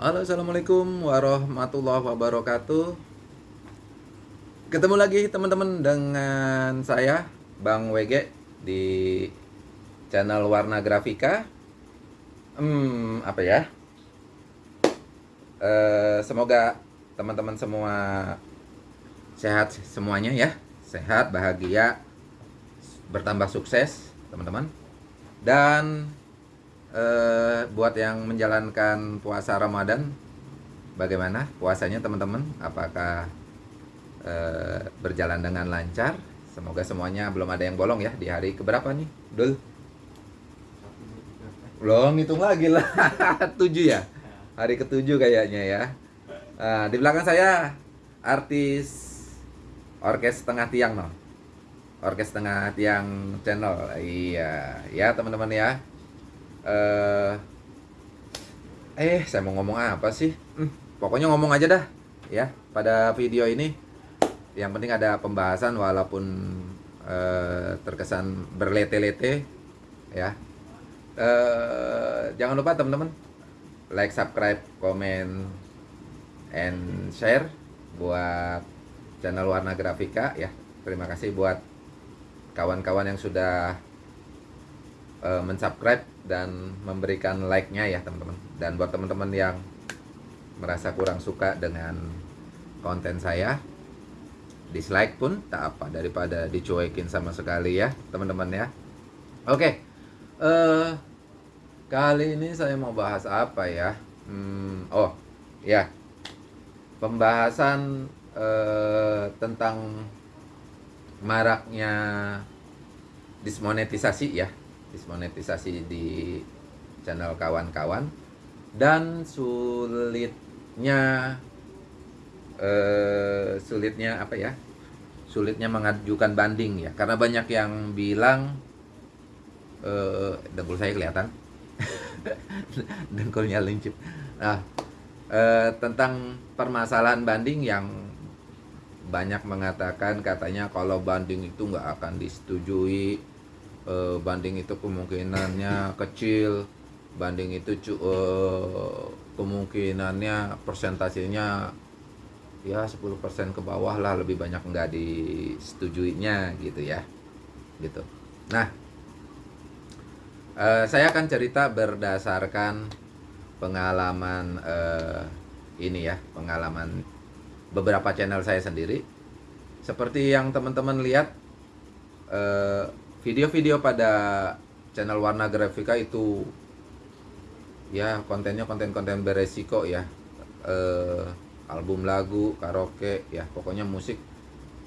Halo, assalamualaikum warahmatullahi wabarakatuh. Ketemu lagi teman-teman dengan saya Bang WG di channel Warna Grafika. Hmm, apa ya? Eh, semoga teman-teman semua sehat semuanya ya, sehat, bahagia, bertambah sukses, teman-teman. Dan eh, buat yang menjalankan puasa Ramadan bagaimana puasanya teman-teman? Apakah eh, berjalan dengan lancar? Semoga semuanya belum ada yang bolong ya di hari keberapa nih Dul? Belum hitung lagi lah. Tujuh ya? Hari ketujuh kayaknya ya. Nah, di belakang saya artis orkes tengah tiang no? Orkes tengah tiang channel. Iya ya teman-teman ya eh eh saya mau ngomong apa sih? Hmm, pokoknya ngomong aja dah ya pada video ini. Yang penting ada pembahasan walaupun eh, terkesan berlete-lete ya. Eh, jangan lupa teman-teman like subscribe komen and share buat channel warna grafika ya. Terima kasih buat kawan-kawan yang sudah uh, mensubscribe dan memberikan like-nya ya teman-teman. Dan buat teman-teman yang merasa kurang suka dengan konten saya, dislike pun tak apa daripada dicuekin sama sekali ya teman-teman ya. Oke, uh, kali ini saya mau bahas apa ya? Hmm, oh ya, pembahasan uh, tentang maraknya dismonetisasi ya dismonetisasi di channel kawan-kawan. Dan sulitnya eh, sulitnya apa ya? Sulitnya mengajukan banding ya. Karena banyak yang bilang eh, dengkul saya kelihatan. Dengkulnya lincip. Nah eh, tentang permasalahan banding yang banyak mengatakan katanya kalau banding itu nggak akan disetujui uh, banding itu kemungkinannya kecil banding itu uh, kemungkinannya persentasenya ya 10% ke bawah lah lebih banyak nggak disetujuinya gitu ya gitu. Nah uh, saya akan cerita berdasarkan pengalaman uh, ini ya pengalaman beberapa channel saya sendiri. Seperti yang teman-teman lihat video-video pada channel warna grafika itu ya kontennya konten-konten beresiko ya. Eh, album lagu karaoke ya pokoknya musik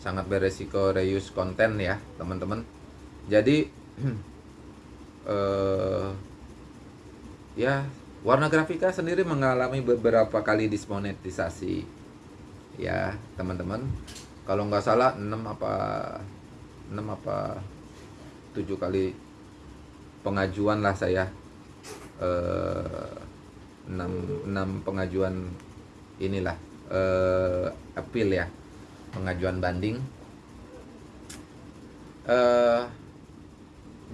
sangat beresiko reuse konten ya teman-teman. Jadi eh, ya warna grafika sendiri mengalami beberapa kali dismonetisasi ya teman-teman. Kalau nggak salah 6 apa 6 apa tujuh kali pengajuan lah saya. Eh, enam enam pengajuan inilah eh, appeal ya pengajuan banding. Eh,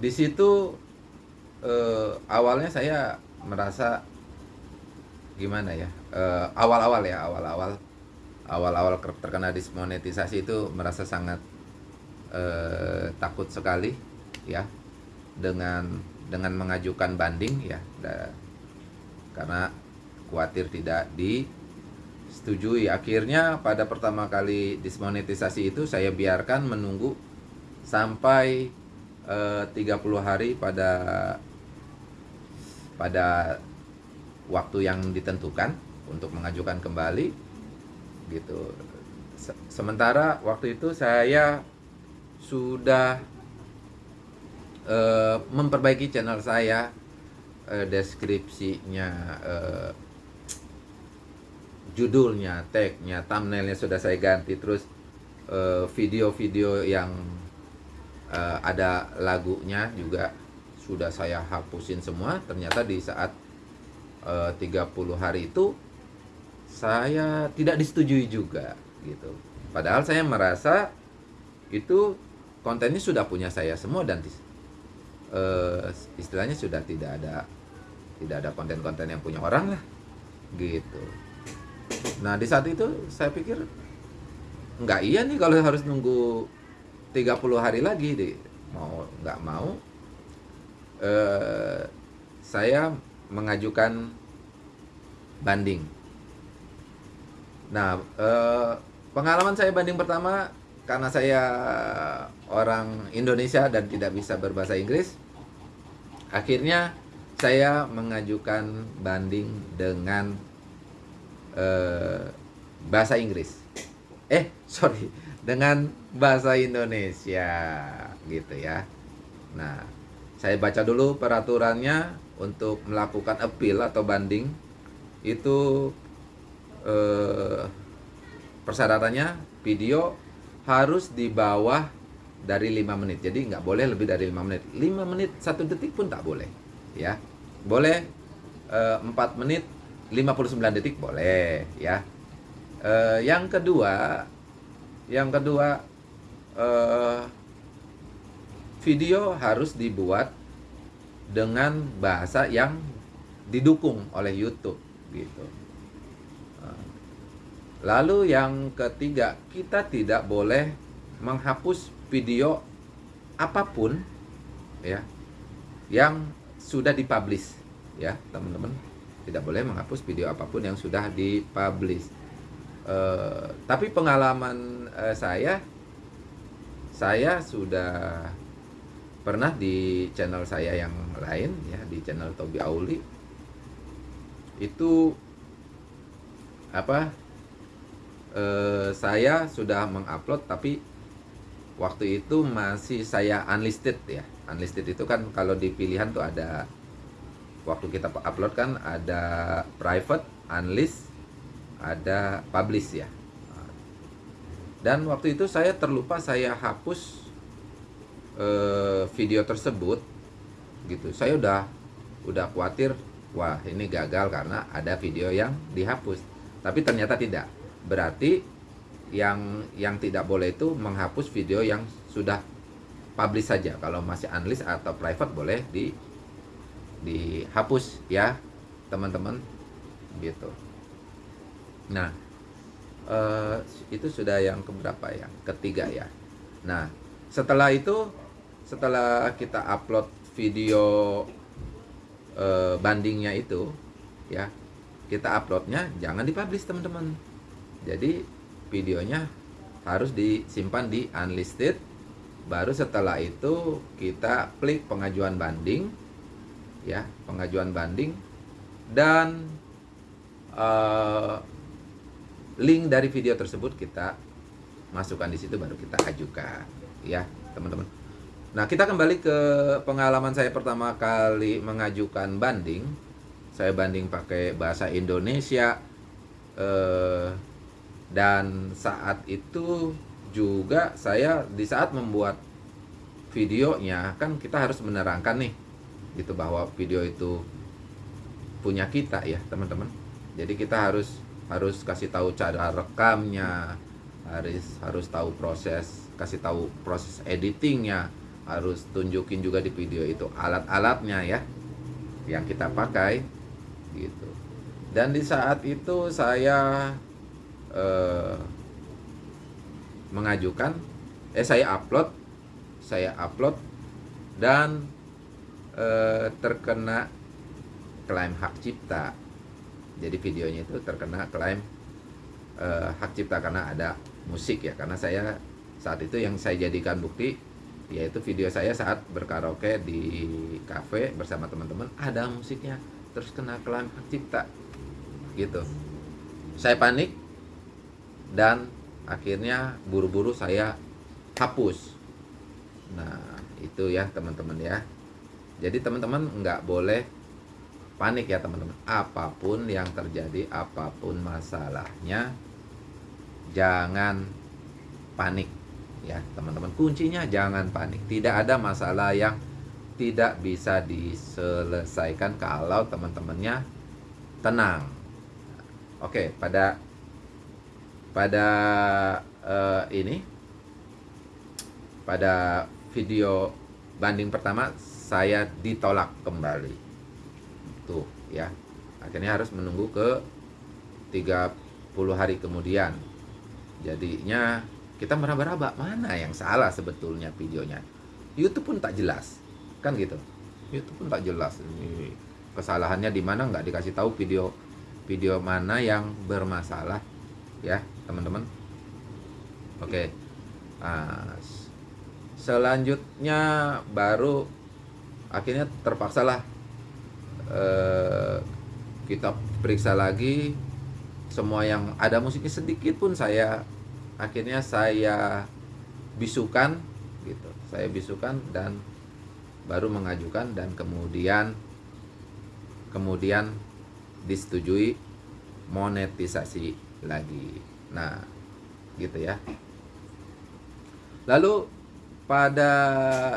di situ eh, awalnya saya merasa gimana ya eh, awal-awal ya awal-awal awal-awal terkena dismonetisasi itu merasa sangat eh, takut sekali ya dengan dengan mengajukan banding ya da, karena khawatir tidak disetujui. Akhirnya pada pertama kali dismonetisasi itu saya biarkan menunggu sampai eh, 30 hari pada pada waktu yang ditentukan untuk mengajukan kembali gitu. Sementara waktu itu saya sudah uh, memperbaiki channel saya uh, deskripsinya uh, judulnya tagnya thumbnailnya sudah saya ganti. Terus video-video uh, yang uh, ada lagunya juga sudah saya hapusin semua. Ternyata di saat uh, 30 hari itu saya tidak disetujui juga gitu. Padahal saya merasa itu kontennya sudah punya saya semua dan uh, istilahnya sudah tidak ada tidak ada konten-konten yang punya orang lah gitu. Nah di saat itu saya pikir nggak iya nih kalau harus nunggu 30 hari lagi deh mau nggak mau eh, saya mengajukan banding. Nah eh, pengalaman saya banding pertama karena saya orang Indonesia dan tidak bisa berbahasa Inggris akhirnya saya mengajukan banding dengan uh, bahasa Inggris. Eh, sorry, dengan bahasa Indonesia gitu ya. Nah, saya baca dulu peraturannya untuk melakukan appeal atau banding itu eh, persyaratannya video harus di bawah dari lima menit. Jadi nggak boleh lebih dari lima menit. Lima menit satu detik pun tak boleh, ya boleh uh, 4 menit 59 detik boleh ya uh, yang kedua yang kedua uh, video harus dibuat dengan bahasa yang didukung oleh YouTube gitu lalu yang ketiga kita tidak boleh menghapus video apa pun ya yang sudah dipublish ya teman-teman. Tidak boleh menghapus video apa pun yang sudah dipublish. Uh, tapi pengalaman uh, saya saya sudah pernah di channel saya yang lain ya di channel Tobi Auli. Itu apa uh, saya sudah mengupload tapi waktu itu masih saya unlisted ya. Unlisted itu kan kalau di pilihan tuh ada waktu kita upload kan ada private unlist ada publish ya. Dan waktu itu saya terlupa saya hapus uh, video tersebut gitu. Saya udah udah khawatir wah ini gagal karena ada video yang dihapus. Tapi ternyata tidak berarti yang yang tidak boleh itu menghapus video yang sudah publish saja. Kalau masih unlist atau private boleh di dihapus ya teman-teman. Gitu. Nah eh, itu sudah yang keberapa ya? Ketiga ya. Nah setelah itu setelah kita upload video eh, bandingnya itu ya kita uploadnya jangan dipublish teman-teman jadi videonya harus disimpan di unlisted. Baru setelah itu kita klik pengajuan banding ya pengajuan banding. Dan uh, link dari video tersebut kita masukkan di situ baru kita ajukan ya teman-teman. Nah kita kembali ke pengalaman saya pertama kali mengajukan banding. Saya banding pakai bahasa Indonesia eh, dan saat itu juga saya di saat membuat videonya kan kita harus menerangkan nih gitu bahwa video itu punya kita ya teman-teman. Jadi kita harus harus kasih tahu cara rekamnya harus harus tahu proses kasih tahu proses editingnya harus tunjukin juga di video itu alat-alatnya ya yang kita pakai gitu. Dan di saat itu saya eh, mengajukan eh saya upload saya upload dan eh, terkena klaim hak cipta. Jadi videonya itu terkena klaim eh, hak cipta karena ada musik ya. Karena saya saat itu yang saya jadikan bukti yaitu video saya saat berkaraoke di cafe bersama teman-teman ada musiknya terus kena klaim hak cipta. Gitu. Saya panik dan akhirnya buru-buru saya hapus. Nah itu ya teman-teman ya. Jadi teman-teman nggak boleh panik ya teman-teman. Apa pun yang terjadi apa pun masalahnya jangan panik ya teman-teman. Kuncinya jangan panik. Tidak ada masalah yang tidak bisa diselesaikan kalau teman-temannya tenang. Oke pada pada uh, ini pada video banding pertama saya ditolak kembali. Tuh ya. Akhirnya harus menunggu ke 30 hari kemudian. Jadinya kita meraba-raba mana yang salah sebetulnya videonya? YouTube pun tak jelas kan gitu? YouTube pun tak jelas ini kesalahannya di mana nggak dikasih tahu video video mana yang bermasalah ya teman-teman. Oke. Nah, selanjutnya baru akhirnya terpaksalah eh, kita periksa lagi. Semua yang ada musiknya sedikit pun saya akhirnya saya bisukan gitu. Saya bisukan dan baru mengajukan dan kemudian kemudian disetujui monetisasi lagi. Nah gitu ya. Lalu pada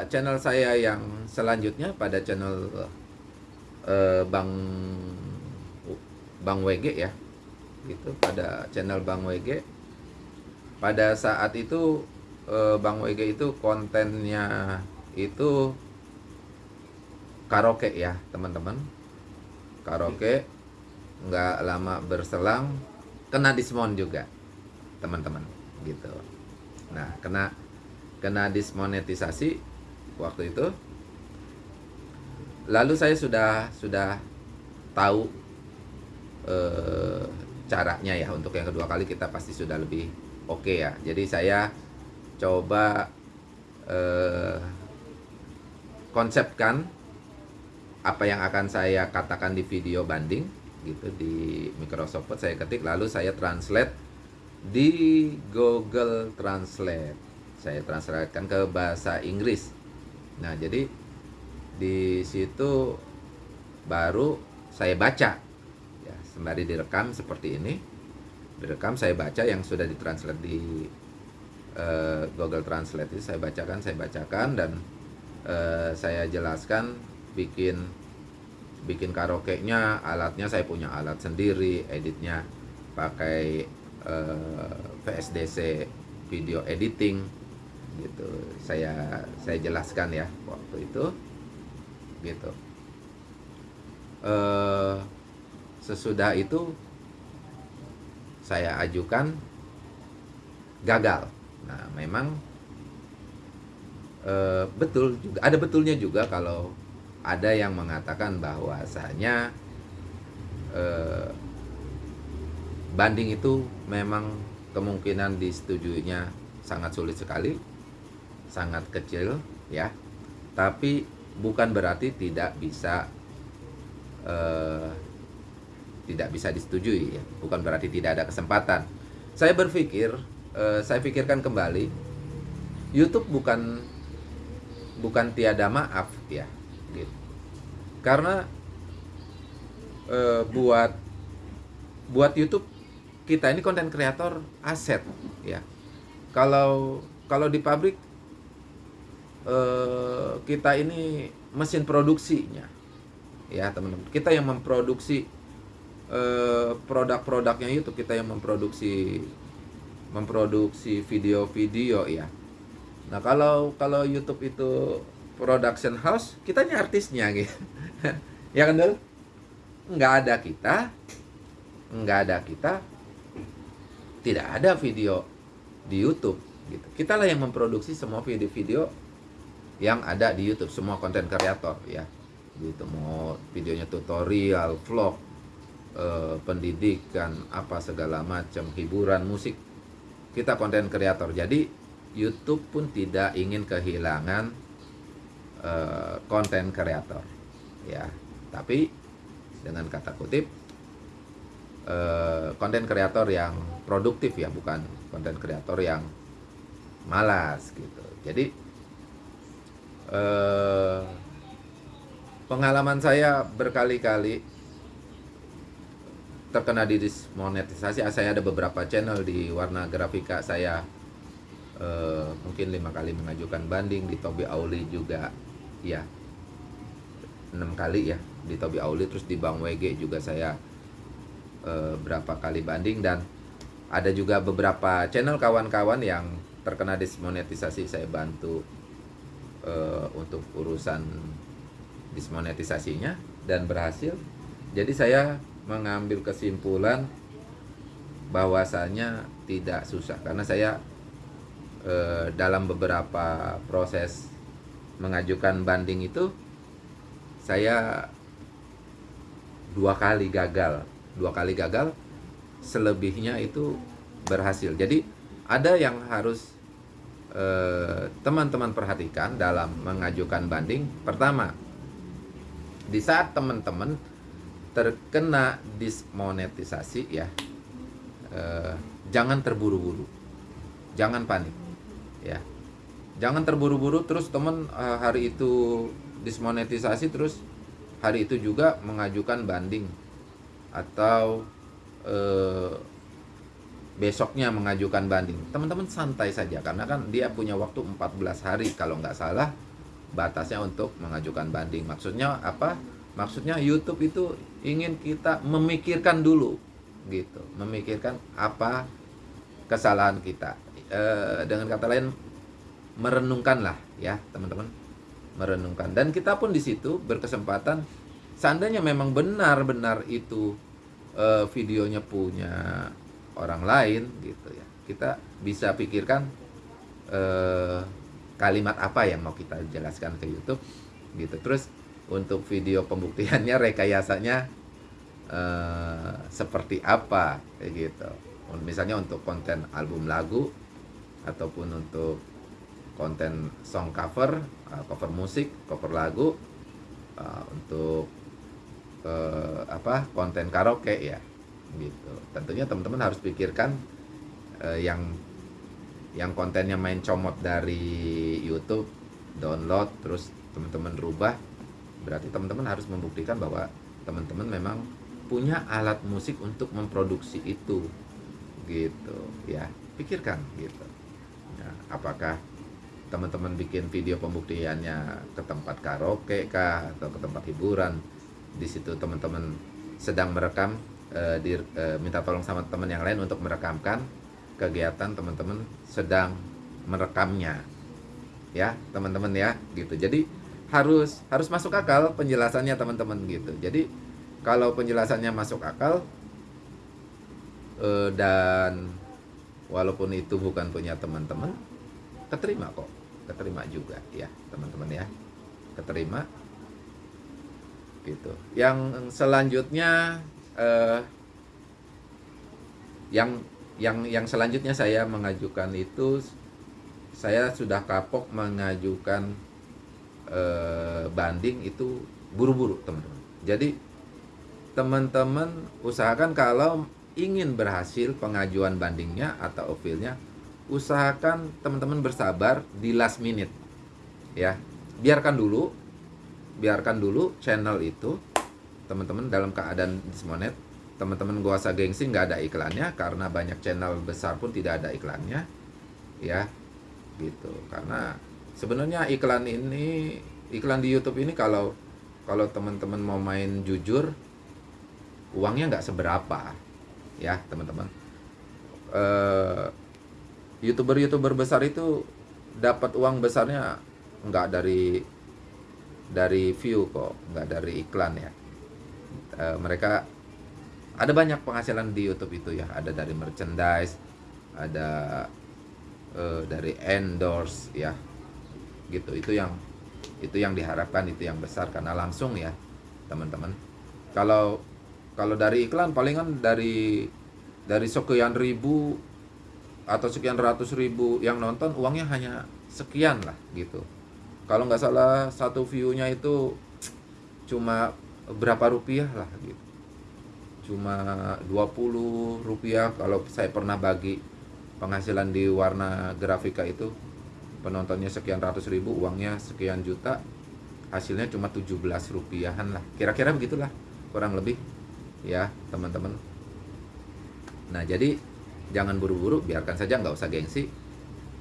channel saya yang selanjutnya pada channel uh, Bang Bang WG ya gitu pada channel Bang WG pada saat itu uh, Bang WG itu kontennya itu karaoke ya teman-teman. Karaoke nggak lama berselang kena dismon juga teman-teman gitu. Nah kena kena dismonetisasi waktu itu. Lalu saya sudah sudah tahu e, caranya ya untuk yang kedua kali kita pasti sudah lebih oke okay ya. Jadi saya coba e, konsepkan apa yang akan saya katakan di video banding gitu di Microsoft Word saya ketik lalu saya translate di Google Translate saya translatekan ke bahasa Inggris. Nah, jadi di situ baru saya baca ya sembari direkam seperti ini. Direkam saya baca yang sudah ditranslate di uh, Google Translate itu saya bacakan, saya bacakan dan uh, saya jelaskan bikin bikin karaoke-nya, alatnya saya punya alat sendiri, editnya pakai eh, VSDC video editing gitu. Saya saya jelaskan ya waktu itu gitu. Uh, sesudah itu saya ajukan gagal. Nah memang uh, betul juga ada betulnya juga kalau ada yang mengatakan bahwasanya uh, banding itu memang kemungkinan disetujuinya sangat sulit sekali sangat kecil ya. Tapi bukan berarti tidak bisa uh, tidak bisa disetujui ya. Bukan berarti tidak ada kesempatan. Saya berpikir uh, saya pikirkan kembali YouTube bukan bukan tiada maaf ya karena uh, buat buat YouTube kita ini konten kreator aset ya. Kalau kalau di pabrik Eh, kita ini mesin produksinya ya teman-teman. Kita yang memproduksi uh, produk-produknya itu kita yang memproduksi memproduksi video-video ya. Nah kalau kalau YouTube itu production house kitanya artisnya gitu ya kan nggak ada kita nggak ada kita tidak ada video di YouTube gitu. Kita lah yang memproduksi semua video-video yang ada di YouTube semua konten kreator ya. Gitu mau videonya tutorial vlog eh, pendidikan apa segala macam hiburan musik kita konten kreator. Jadi YouTube pun tidak ingin kehilangan eh, konten kreator ya tapi dengan kata kutip eh, konten kreator yang produktif ya bukan konten kreator yang malas gitu. Jadi eh, pengalaman saya berkali-kali terkena di monetisasi saya ada beberapa channel di warna grafika saya eh, mungkin lima kali mengajukan banding di Tobi Auli juga. Ya enam kali ya di Tobi Auli terus di Bang WG juga saya eh, berapa kali banding dan ada juga beberapa channel kawan-kawan yang terkena dismonetisasi saya bantu uh, untuk urusan dismonetisasinya dan berhasil. Jadi saya mengambil kesimpulan bahwasanya tidak susah karena saya eh, dalam beberapa proses mengajukan banding itu saya dua kali gagal. Dua kali gagal selebihnya itu berhasil. Jadi ada yang harus eh, teman-teman eh, perhatikan dalam mengajukan banding. Pertama di saat teman-teman terkena dismonetisasi ya eh, jangan terburu-buru. Jangan panik ya. Jangan terburu-buru terus teman eh, hari itu dismonetisasi terus hari itu juga mengajukan banding. Atau eh, besoknya mengajukan banding. Teman-teman santai saja karena kan dia punya waktu 14 hari. Kalau nggak salah batasnya untuk mengajukan banding. Maksudnya apa? Maksudnya YouTube itu ingin kita memikirkan dulu gitu. Memikirkan apa kesalahan kita. E, dengan kata lain merenungkan lah ya teman-teman merenungkan. Dan kita pun di situ berkesempatan seandainya memang benar-benar itu e, videonya punya orang lain gitu ya kita bisa pikirkan e, kalimat apa yang mau kita jelaskan ke YouTube gitu. Terus untuk video pembuktiannya rekayasanya uh, seperti apa kayak gitu. Misalnya untuk konten album lagu ataupun untuk konten song cover uh, cover musik cover lagu uh, untuk uh, apa konten karaoke ya gitu. Tentunya teman-teman harus pikirkan yang yang kontennya main comot dari YouTube download terus teman-teman rubah berarti teman-teman harus membuktikan bahwa teman-teman memang punya alat musik untuk memproduksi itu gitu ya. Pikirkan gitu. Ya, apakah teman-teman bikin video pembuktiannya ke tempat karaoke kah atau ke tempat hiburan. Di situ teman-teman sedang merekam e, di, e, minta tolong sama teman yang lain untuk merekamkan kegiatan teman-teman sedang merekamnya. Ya teman-teman ya gitu. Jadi harus harus masuk akal penjelasannya teman-teman gitu. Jadi kalau penjelasannya masuk akal eh, dan walaupun itu bukan punya teman-teman, keterima kok, keterima juga ya teman-teman ya, keterima gitu. Yang selanjutnya eh, yang yang yang selanjutnya saya mengajukan itu saya sudah kapok mengajukan eh, banding itu buru-buru teman-teman. Jadi teman-teman usahakan kalau ingin berhasil pengajuan bandingnya atau appealnya, usahakan teman-teman bersabar di last minute. Ya, biarkan dulu, biarkan dulu channel itu teman-teman dalam keadaan dismonet. Teman-teman gua usah gengsi nggak ada iklannya karena banyak channel besar pun tidak ada iklannya. Ya, gitu. Karena sebenarnya iklan ini iklan di YouTube ini kalau kalau teman-teman mau main jujur uangnya nggak seberapa ya teman-teman uh, youtuber-youtuber besar itu dapat uang besarnya nggak dari dari view kok nggak dari iklan ya. Uh, mereka ada banyak penghasilan di YouTube itu ya. Ada dari merchandise ada uh, dari endorse ya. Gitu itu yang itu yang diharapkan itu yang besar. Karena langsung ya teman-teman. Kalau kalau dari iklan palingan dari dari sekian ribu atau sekian ratus ribu yang nonton uangnya hanya sekian lah gitu. Kalau nggak salah satu viewnya itu cuma berapa rupiah lah gitu. Cuma 20 rupiah kalau saya pernah bagi penghasilan di warna grafika itu. Penontonnya sekian ratus ribu uangnya sekian juta hasilnya cuma 17 rupiahan lah. Kira-kira begitulah kurang lebih ya teman-teman. Nah jadi jangan buru-buru biarkan saja nggak usah gengsi.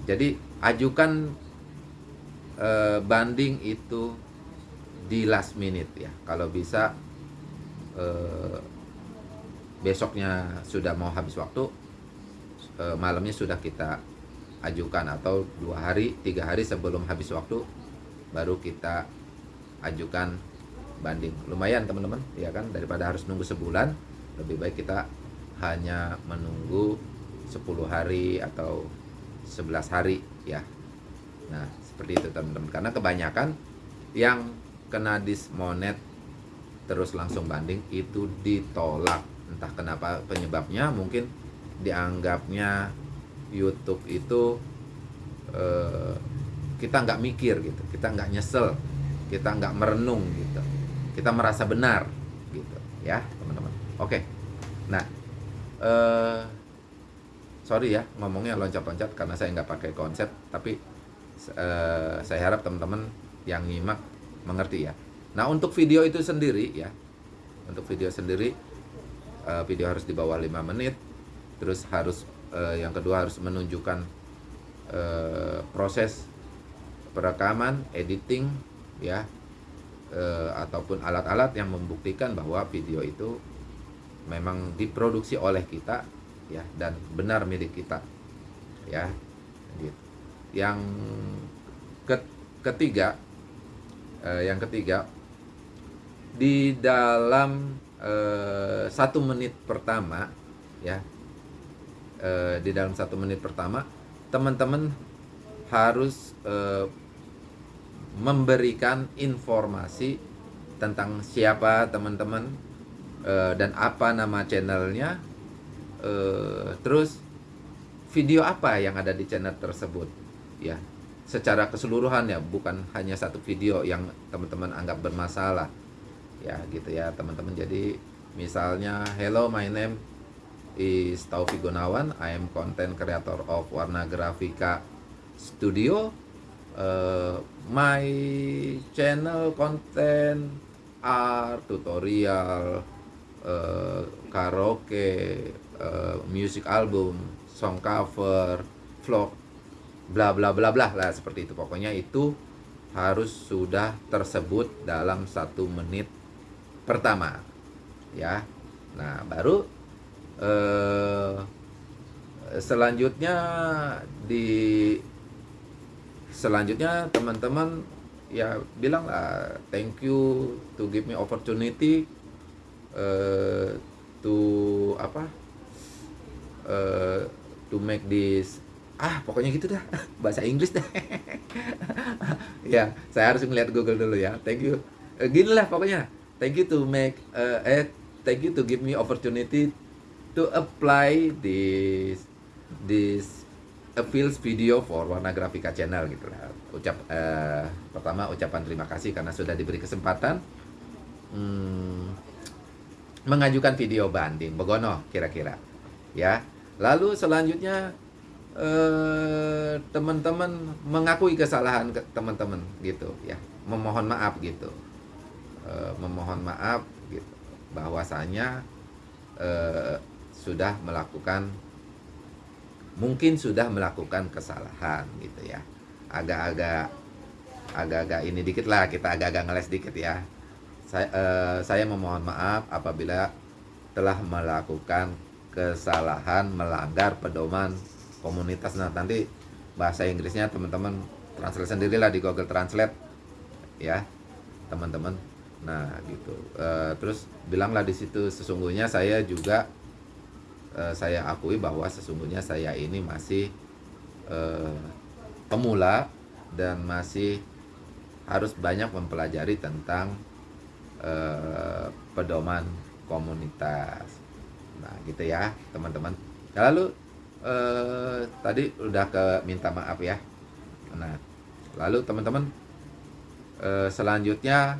Jadi ajukan e, banding itu di last minute ya. Kalau bisa e, besoknya sudah mau habis waktu e, malamnya sudah kita ajukan. Atau dua hari tiga hari sebelum habis waktu baru kita ajukan banding. Lumayan teman-teman ya kan? Daripada harus nunggu sebulan lebih baik kita hanya menunggu 10 hari atau 11 hari ya. Nah seperti itu teman-teman. Karena kebanyakan yang kena dismonet terus langsung banding itu ditolak. Entah kenapa penyebabnya mungkin dianggapnya YouTube itu eh, kita nggak mikir gitu. Kita nggak nyesel kita nggak merenung gitu. Kita merasa benar gitu ya teman-teman. Oke. Nah eh, sorry ya ngomongnya loncat-loncat karena saya nggak pakai konsep tapi eh, saya harap teman-teman yang nyimak mengerti ya. Nah untuk video itu sendiri ya untuk video sendiri eh, video harus di bawah 5 menit terus harus eh, yang kedua harus menunjukkan eh, proses perekaman editing ya eh, ataupun alat-alat yang membuktikan bahwa video itu memang diproduksi oleh kita ya dan benar milik kita ya. Yang ketiga eh, yang ketiga di dalam eh, satu menit pertama ya eh, di dalam satu menit pertama teman-teman harus eh, memberikan informasi tentang siapa teman-teman uh, dan apa nama channelnya uh, terus video apa yang ada di channel tersebut? Ya secara keseluruhan ya bukan hanya satu video yang teman-teman anggap bermasalah. Ya gitu ya teman-teman. Jadi misalnya hello my name is Taufik Gunawan. I am content creator of Warna Grafika Studio. Uh, my channel content art tutorial uh, karaoke uh, music album song cover vlog bla bla bla bla lah seperti itu. Pokoknya itu harus sudah tersebut dalam satu menit pertama ya. Nah baru uh, selanjutnya di selanjutnya teman-teman ya bilang lah thank you to give me opportunity uh, to apa uh, to make this ah pokoknya gitu dah. Bahasa Inggris dah ya saya harus melihat Google dulu ya. Thank you. Uh, gini lah pokoknya. Thank you to make uh, eh thank you to give me opportunity to apply this this appeals video for Warna Grafika Channel gitu lah. Ucap uh, pertama ucapan terima kasih karena sudah diberi kesempatan hmm, mengajukan video banding. Begono kira-kira ya. Lalu selanjutnya eh, teman-teman mengakui kesalahan ke teman-teman gitu ya, memohon maaf gitu. Uh, memohon maaf gitu bahwasanya uh, sudah melakukan mungkin sudah melakukan kesalahan gitu ya agak-agak agak-agak ini dikit lah kita agak-agak ngeles dikit ya saya, eh, saya memohon maaf apabila telah melakukan kesalahan melanggar pedoman komunitas. Nah nanti bahasa Inggrisnya teman-teman translate sendirilah di Google Translate ya teman-teman. Nah gitu. E, terus bilanglah di situ sesungguhnya saya juga uh, saya akui bahwa sesungguhnya saya ini masih uh, pemula dan masih harus banyak mempelajari tentang uh, pedoman komunitas. Nah, gitu ya, teman-teman. Nah, lalu uh, tadi udah ke minta maaf ya. Nah, lalu teman-teman uh, selanjutnya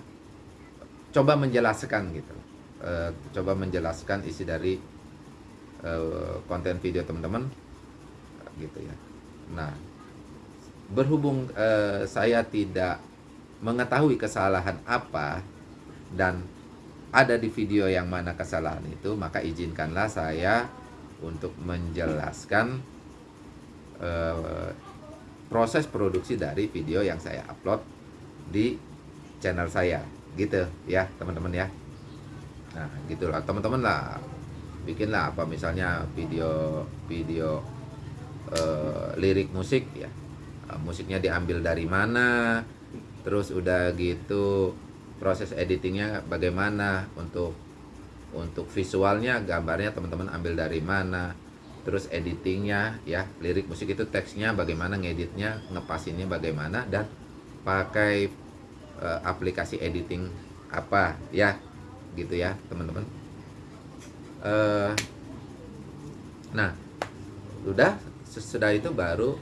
coba menjelaskan gitu. Uh, coba menjelaskan isi dari uh, konten video teman-teman gitu ya nah berhubung uh, saya tidak mengetahui kesalahan apa dan ada di video yang mana kesalahan itu maka izinkanlah saya untuk menjelaskan uh, proses produksi dari video yang saya upload di channel saya. Gitu ya teman-teman ya. Nah gitulah teman-teman lah bikinlah apa misalnya video video uh, lirik musik ya. Musiknya diambil dari mana terus udah gitu proses editingnya bagaimana untuk untuk visualnya gambarnya teman-teman ambil dari mana terus editingnya ya lirik musik itu teksnya bagaimana ngeditnya ngepasinnya bagaimana dan pakai uh, aplikasi editing apa ya gitu ya teman-teman. Uh, nah udah sesudah itu baru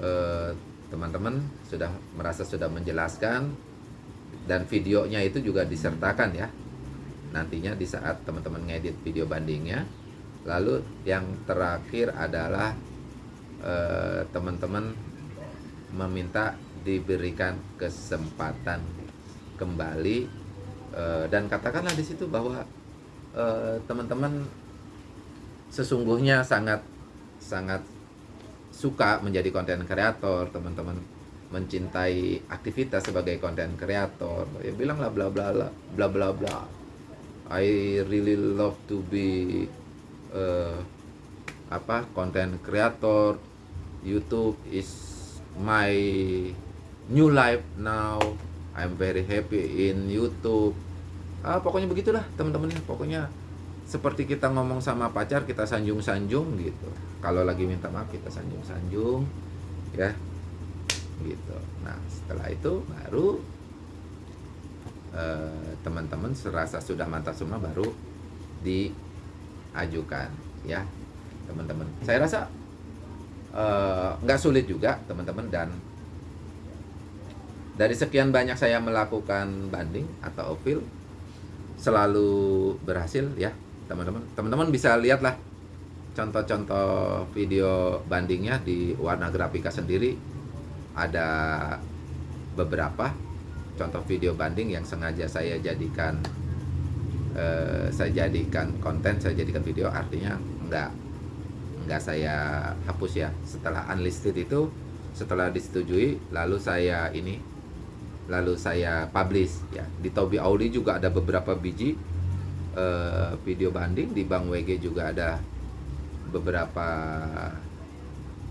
uh, teman-teman sudah merasa sudah menjelaskan dan videonya itu juga disertakan ya. Nantinya di saat teman-teman ngedit video bandingnya. Lalu yang terakhir adalah eh, teman-teman meminta diberikan kesempatan kembali eh, dan katakanlah di situ bahwa eh, teman-teman sesungguhnya sangat sangat suka menjadi konten kreator teman-teman mencintai aktivitas sebagai konten kreator ya bilanglah bla bla bla bla bla bla. I really love to be uh, apa konten kreator YouTube is my new life now. I'm very happy in YouTube. Ah, pokoknya begitulah teman-teman ya pokoknya seperti kita ngomong sama pacar kita sanjung-sanjung gitu. Kalau lagi minta maaf kita sanjung-sanjung ya gitu. Nah setelah itu baru eh, teman-teman eh, serasa sudah mantap semua baru diajukan ya teman-teman. Saya rasa eh, nggak uh, sulit juga teman-teman dan dari sekian banyak saya melakukan banding atau appeal selalu berhasil ya teman-teman. Teman-teman bisa lihatlah contoh-contoh video bandingnya di warna grafika sendiri ada beberapa contoh video banding yang sengaja saya jadikan eh, saya jadikan konten saya jadikan video artinya enggak enggak saya hapus ya. Setelah unlisted itu setelah disetujui lalu saya ini lalu saya publish ya. Di Tobi Audi juga ada beberapa biji uh, video banding di Bang WG juga ada beberapa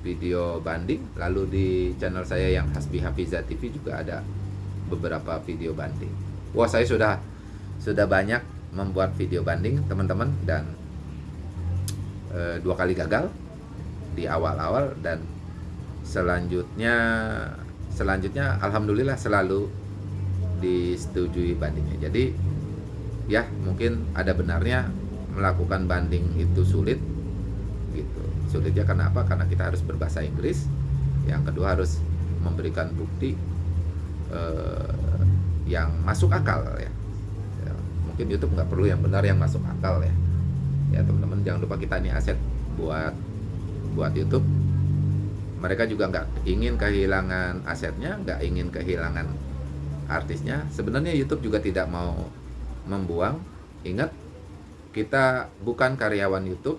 video banding. Lalu di channel saya yang Hasbi Hafiza TV juga ada beberapa video banding. Wah saya sudah sudah banyak membuat video banding teman-teman dan e, dua kali gagal di awal-awal. Dan selanjutnya selanjutnya alhamdulillah selalu disetujui bandingnya. Jadi ya mungkin ada benarnya melakukan banding itu sulit sulitnya karena apa? Karena kita harus berbahasa Inggris. Yang kedua harus memberikan bukti eh, yang masuk akal ya. ya mungkin YouTube nggak perlu yang benar yang masuk akal ya. Ya teman-teman jangan lupa kita ini aset buat buat YouTube. Mereka juga nggak ingin kehilangan asetnya nggak ingin kehilangan artisnya. Sebenarnya YouTube juga tidak mau membuang. Ingat kita bukan karyawan YouTube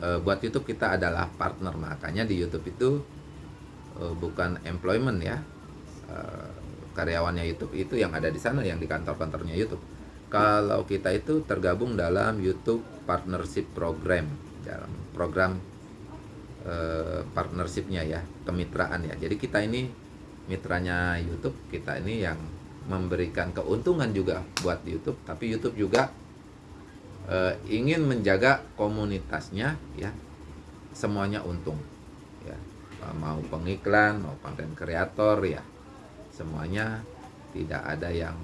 e, buat YouTube kita adalah partner makanya di YouTube itu e, bukan employment ya. E, karyawannya YouTube itu yang ada di sana yang di kantor-kantornya YouTube. Kalau kita itu tergabung dalam YouTube Partnership Program dalam program e, partnershipnya ya kemitraan ya. Jadi kita ini mitranya YouTube kita ini yang memberikan keuntungan juga buat YouTube, tapi YouTube juga e, ingin menjaga komunitasnya ya semuanya untung ya mau pengiklan mau konten kreator ya semuanya tidak ada yang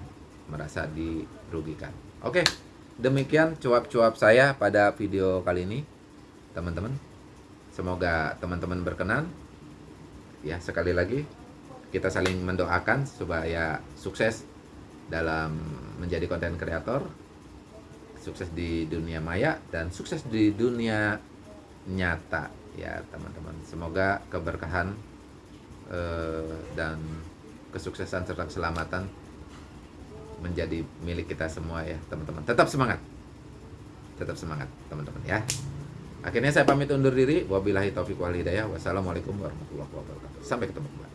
merasa dirugikan. Oke, demikian cuap-cuap saya pada video kali ini, teman-teman. Semoga teman-teman berkenan. Ya, sekali lagi kita saling mendoakan supaya sukses dalam menjadi konten kreator sukses di dunia maya dan sukses di dunia nyata ya teman-teman. Semoga keberkahan eh, dan kesuksesan serta keselamatan menjadi milik kita semua ya teman-teman. Tetap semangat. Tetap semangat teman-teman ya. Akhirnya saya pamit undur diri. Wabillahi taufiq wal hidayah. Wassalamualaikum warahmatullahi wabarakatuh. Sampai ketemu kembali